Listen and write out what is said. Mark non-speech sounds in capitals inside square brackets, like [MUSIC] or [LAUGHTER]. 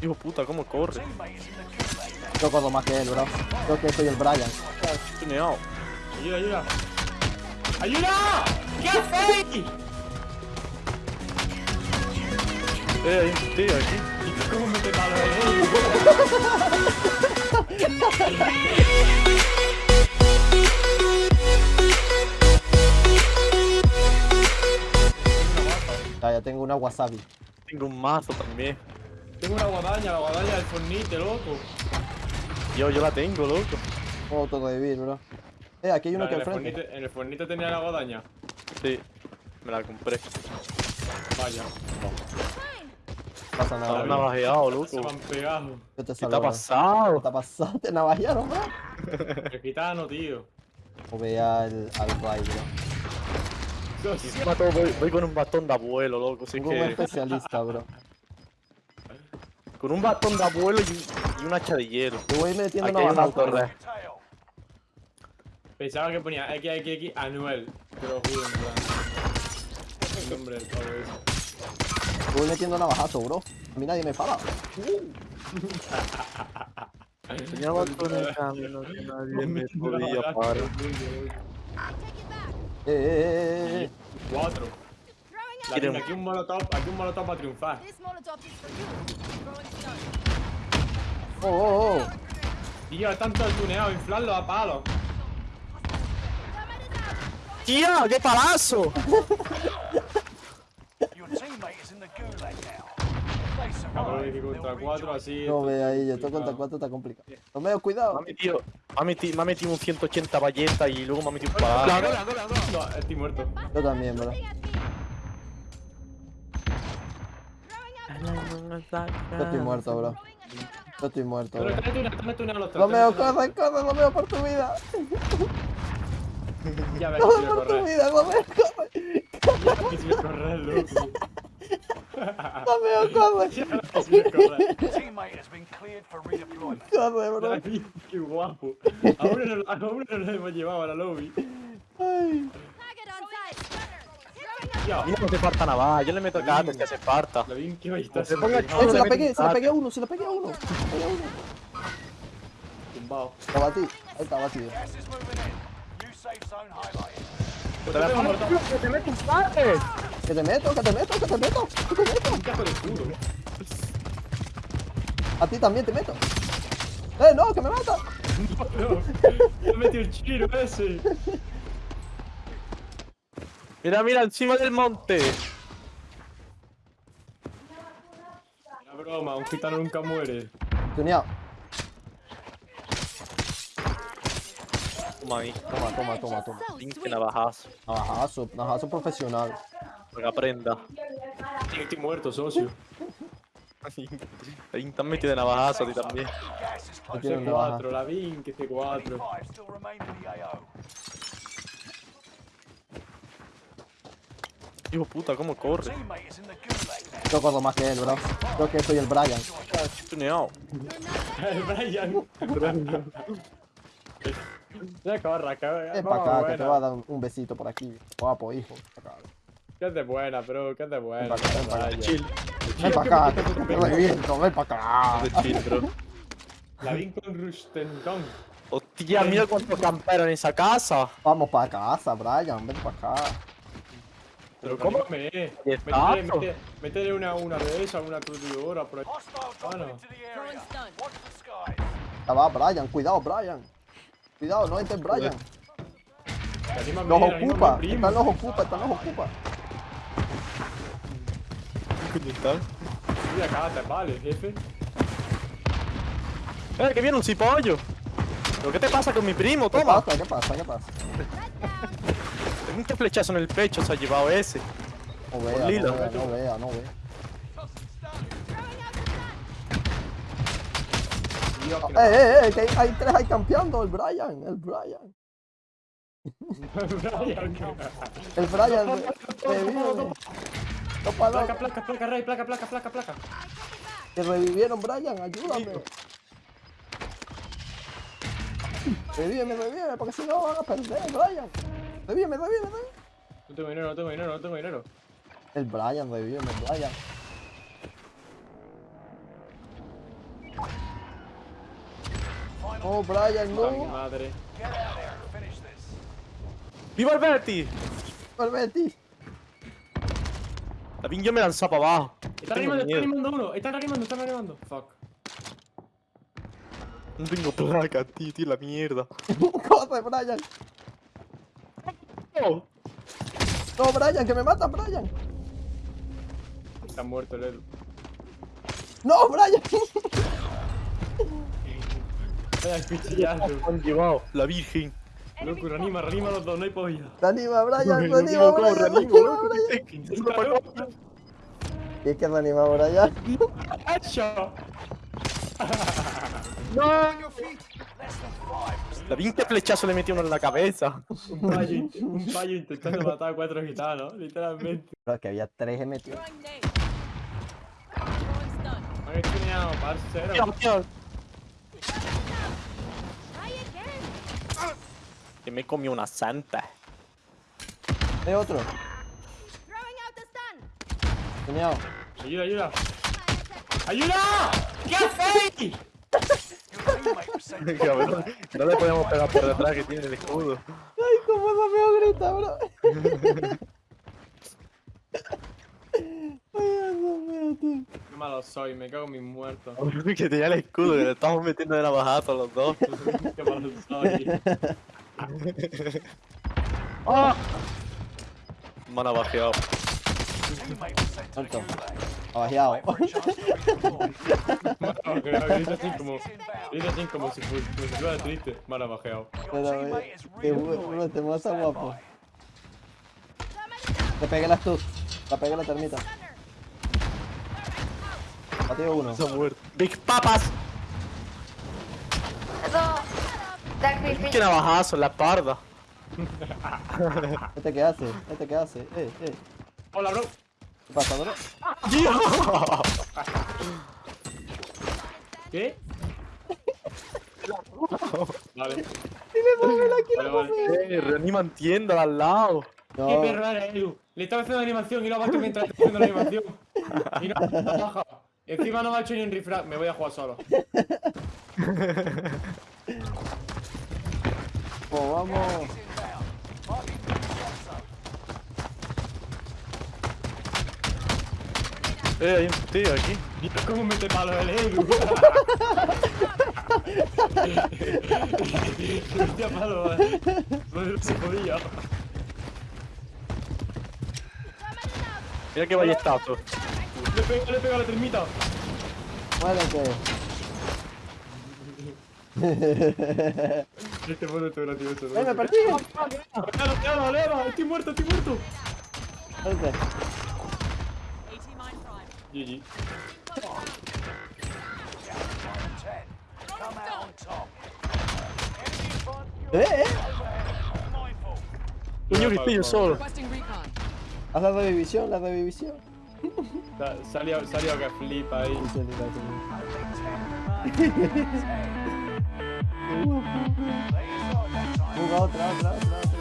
Hijo puta, cómo corre. Yo corro más que él, bro. Yo que soy el Brian. Tuneado. Ayuda, ayuda. ¡Ayuda! ¿Qué hacéis? Eh, hay un tío aquí. ¿Cómo me te ya tengo una wasabi. Tengo un mazo también. Tengo una guadaña, la guadaña del fornite, loco. Yo, yo la tengo, loco. Puedo autorrevivir, bro. Eh, aquí hay uno Vale, aquí en, al el frente. fornite, en el fornite tenía la guadaña. Sí, me la compré. Vaya. No pasa nada, bro. navajeado, Se loco. me han pegado. Yo te ¿Qué te ha bro. pasado? ¿Qué te ha pasado? Te navajearon, bro. [LAUGHS] El gitano, tío. O vea al, al Ray, bro. Todo voy, voy con un bastón de abuelo, loco. Así que. especialista, bro. [LAUGHS] Con un bastón de abuelo y, y un hacha de hielo. Yo voy metiendo Aquí. Pensaba que ponía XXX Anuel. Te lo juro, en plan. El nombre del pavo ese. Voy metiendo navajazo, bro. A mí nadie me para. [LAUGHS] Tenía bastón en el camino que nadie me podía parar. Eh, eh, eh, eh. Cuatro. La aquí un molotov, aquí un molotov triunfar. You. Throwing stone. Oh, oh, oh. Tío, están todos tuneados, inflarlos a palos. ¡Tía! ¡Qué palazo! Contra they'll cuatro rejoin. así. No ve ahí, esto complicado. contra cuatro está complicado. Cuidado. Me ha metido, me ha metido, me ha metido un 180 ballestas y luego me ha metido un palazo. No, estoy muerto. Yo también, bro. Yo estoy muerto, bro. Yo estoy muerto, Pero bro. Romeo, están corre, corre, Romeo, por tu vida. [LAUGHS] Ya ves Corre por tu vida, corre. Ya correr, loco. Romeo, corre. Ya ves que si voy a correr. Your teammate has been cleared for redeployment. Corre, [LAUGHS] bro. Ay, Qué guapo. A uno no, lo hemos llevado a la lobby. Ay. Y no hace falta nada, yo le meto cates que hace falta. lo bien que Se ponga Eh, chulo. se la pegué, se la pegué a uno, se la pegué a uno. Se la pegué a uno. tumbado. Lo batí. Ahí está batido. Highlighted. Te que te meto un. Que te meto, que te meto, que te meto, que te meto. Un. A ti también te meto. Eh, no, que me mata. No, me metió el chino ese. Mira, mira, encima del monte. La broma, un gitano nunca muere. Tuneado. Toma ahí, Toma, toma, toma, toma. Pinche navajazo. Navajazo, navajazo profesional. Para aprenda. Tío, Estoy muerto, socio. Ahí han metido de navajazo a ti también. Una baja. C4, la Vin, que C4. Hijo puta, cómo corre. Yo corro más que él, bro. Yo que soy el Brian. Tuneado. [LAUGHS] El Brian. [LAUGHS] Ya corra, cabrón. Es para acá, que te va a dar un, besito por aquí. Guapo, hijo. Que es de buena, bro, que es de buena. Ven para acá, ven para acá. Chill. Ven para acá, que te reviento, ven para acá. De chill, bro. La Vin con Rustenton. Hostia, mira cuántos camperos en esa casa. Vamos para casa, Brian, ven para acá. Pero ¿cómo? Me, métele, una, una de esas, una aturdidora por ahí. Hostile dropping no. into the Throwing area. stone. Watch the skies. Ya va, Brian, cuidado, Brian. Cuidado, no entres, Brian. Anima ocupa, están los ocupa, están los ocupa. ¿Qué coño está? Mira, cállate, vale, jefe. ¡Eh, que viene un cipollo! ¿Pero qué te pasa con mi primo? ¿Qué Toma. pasa? ¿Qué pasa? ¿Qué pasa? Un flechazo en el pecho se ha llevado ese. No vea, Lila. no vea, no vea, no vea. Dios, que Eh, eh, eh, que hay, hay tres ahí campeando, el Brian, el Brian. Brian, [LAUGHS] El Brian re- revive. Topa, Placa, placa, placa, rey, placa, placa, placa, placa. Que revivieron, Brian, ayúdame. Revíveme, revíveme, porque si no van a perder, Brian. Revíveme, revíveme, revíveme. No tengo dinero, no tengo dinero, no tengo dinero. El Brian, revíveme, Brian. Oh, Brian, no. madre. Out there and finish this. ¡Viva el Betty! La pinga me lanzó para abajo. Está reanimando, está reanimando uno. Está reanimando, está reanimando. Fuck. No tengo placa, tío, tío, la mierda. [LAUGHS] Corre, Brian. No, Brian, que me matan, Brian. Está muerto el Edu. No, Brian. Vaya cuchillazo. me han llevado, la virgen. Loco, reanima, reanima los dos, no hay polla. Reanima, Brian, [LAUGHS] No, reanima, no, Brian. Reanima, loco, Brian. Y es que reanima, Brian. ¡Hecho! La 20 flechazo le metió uno en la cabeza. Un payo, un payo intentando matar a cuatro gitanos, literalmente. Pero que había tres metidos. Throwing nade. Throwing stun. Me han estuneado, Tío, parcero. tío, Try again. Que me comió una santa. Hay otro. Ayuda, ayuda. ¡Ayuda! ¿Qué hacéis? No le podemos pegar por detrás que tiene el escudo. Ay, cómo no me grita, bro. Ay, Dios. Qué malo soy, me cago en mis muertos. [LAUGHS] que tenía el escudo, que le estamos metiendo de navajazo los dos. [LAUGHS] Qué malo soy. [LAUGHS] Me han abajeado. Alto. Abajeado. Wait for a chance to redeploy. No, creo que dice así como. Dice así como si fuera triste. Me han bajeado. Your Pero, eh, redeploying. te Stand guapo. Te pegué las tus. La pegué la termita. Batido uno. Se ha muerto. ¡Big Papas! Eso. ¡Qué navajazo la espalda! ¿Este qué hace? ¿Este qué hace? Eh, eh. Hola, bro. ¿Qué pasa, bro? ¿Qué? Vale. Dime, aquí Vale, vale. Eh, reaniman tienda al lado. Qué No, perro eres, Edu. Le estaba haciendo animación y lo ha batido mientras estaba haciendo la animación. Y no la baja. Encima no me ha hecho ni un refrag. Me voy a jugar solo. pues vamos. Eh, hay un tío aquí. Mira cómo mete palos el Edu. Hostia, palo. No se podía. Mira qué ballestazo. Le pego, le pego a la termita. Muérete. [LAUGHS] Este mono es gracioso. ¡Eh, me persiguen! ¡Claro, claro, leva! ¡Estoy muerto, estoy muerto! Front. ¡Eh, eh! Que estoy yo solo. Haz la revivisión, la revivisión. Sa- Salió, salió que flipa ahí. [LAUGHS] Otra, otra, otra, otra.